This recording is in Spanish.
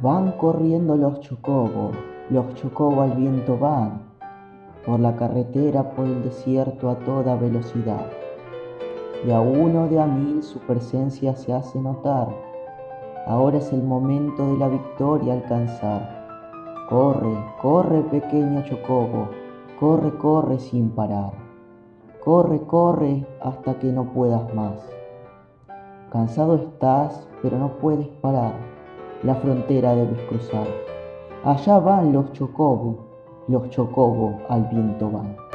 Van corriendo los chocobos, los chocobos al viento van, por la carretera, por el desierto a toda velocidad. De a uno, de a mil su presencia se hace notar. Ahora es el momento de la victoria alcanzar. Corre, corre pequeño chocobo, corre, corre sin parar. Corre, corre hasta que no puedas más. Cansado estás, pero no puedes parar. La frontera debes cruzar. Allá van los chocobos, los chocobos al viento van.